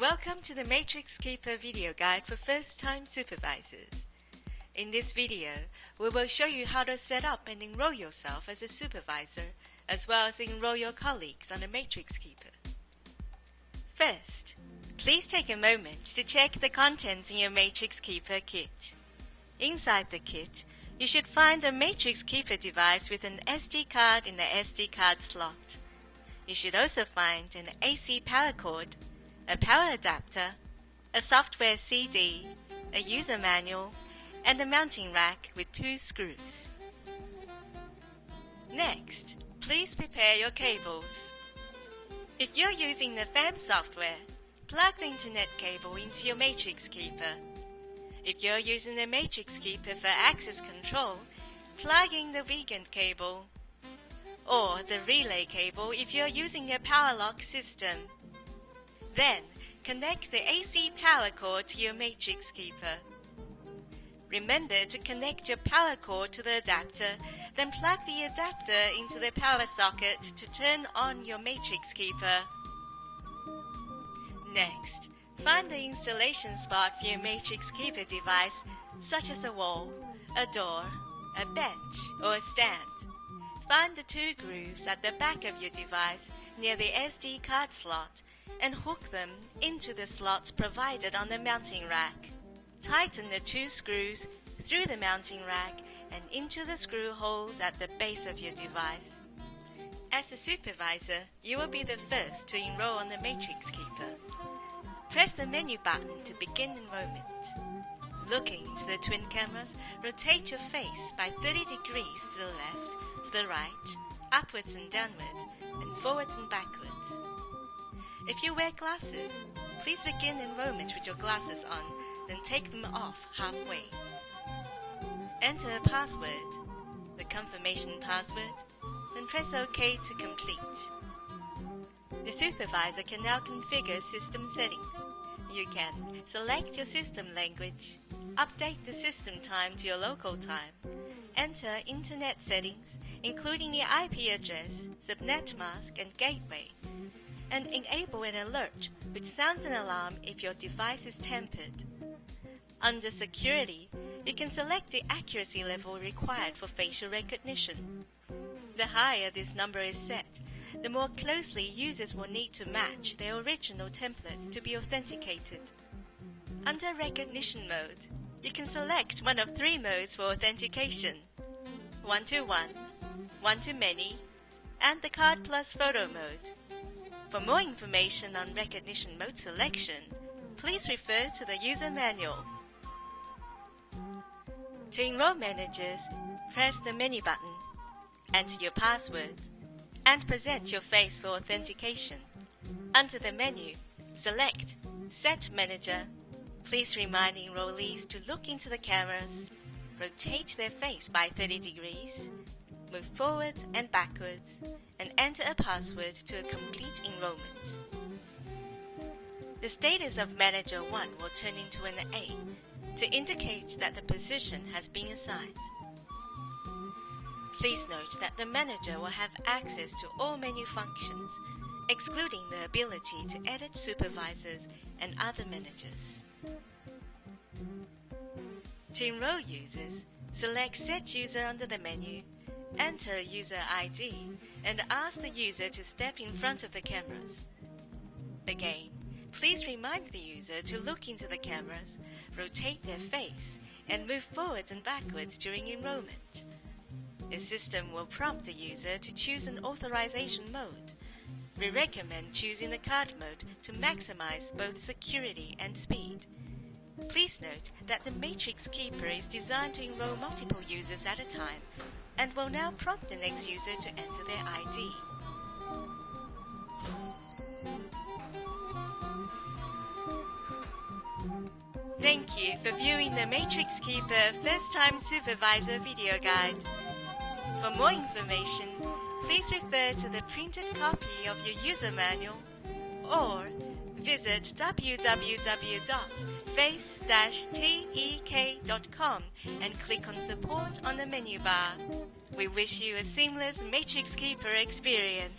Welcome to the Matrix Keeper video guide for first-time supervisors. In this video, we will show you how to set up and enroll yourself as a supervisor, as well as enroll your colleagues on the Matrix Keeper. First, please take a moment to check the contents in your Matrix Keeper kit. Inside the kit, you should find a Matrix Keeper device with an SD card in the SD card slot. You should also find an AC power cord a power adapter, a software CD, a user manual, and a mounting rack with two screws. Next, please prepare your cables. If you're using the FAB software, plug the Internet cable into your Matrix Keeper. If you're using the Matrix Keeper for access control, plug in the Wiegand cable or the relay cable if you're using a power lock system. Then, connect the AC power cord to your Matrix Keeper. Remember to connect your power cord to the adapter, then plug the adapter into the power socket to turn on your Matrix Keeper. Next, find the installation spot for your Matrix Keeper device, such as a wall, a door, a bench, or a stand. Find the two grooves at the back of your device near the SD card slot and hook them into the slots provided on the mounting rack. Tighten the two screws through the mounting rack and into the screw holes at the base of your device. As a supervisor, you will be the first to enroll on the Matrix Keeper. Press the menu button to begin enrollment. Looking to the twin cameras, rotate your face by 30 degrees to the left, to the right, upwards and downwards, and forwards and backwards. If you wear glasses, please begin enrollment with your glasses on, then take them off halfway. Enter a password, the confirmation password, then press OK to complete. The supervisor can now configure system settings. You can select your system language, update the system time to your local time, enter internet settings, including the IP address, subnet mask, and gateway, and enable an alert which sounds an alarm if your device is tampered. Under Security, you can select the accuracy level required for facial recognition. The higher this number is set, the more closely users will need to match their original templates to be authenticated. Under Recognition mode, you can select one of three modes for authentication one-to-one, one-to-many, and the Card Plus Photo mode. For more information on recognition mode selection, please refer to the user manual. To enroll managers, press the menu button, enter your password, and present your face for authentication. Under the menu, select Set Manager. Please remind enrollees to look into the cameras, rotate their face by 30 degrees, move forwards and backwards, and enter a password to a complete enrollment. The status of Manager 1 will turn into an A to indicate that the position has been assigned. Please note that the manager will have access to all menu functions, excluding the ability to edit supervisors and other managers. To enroll users, select Set User under the menu Enter user ID and ask the user to step in front of the cameras. Again, please remind the user to look into the cameras, rotate their face, and move forwards and backwards during enrollment. The system will prompt the user to choose an authorization mode. We recommend choosing the card mode to maximize both security and speed. Please note that the Matrix Keeper is designed to enroll multiple users at a time and will now prompt the next user to enter their ID. Thank you for viewing the Matrix Keeper First Time Supervisor video guide. For more information, please refer to the printed copy of your user manual or visit www.face-tek.com and click on Support on the menu bar. We wish you a seamless Matrix Keeper experience.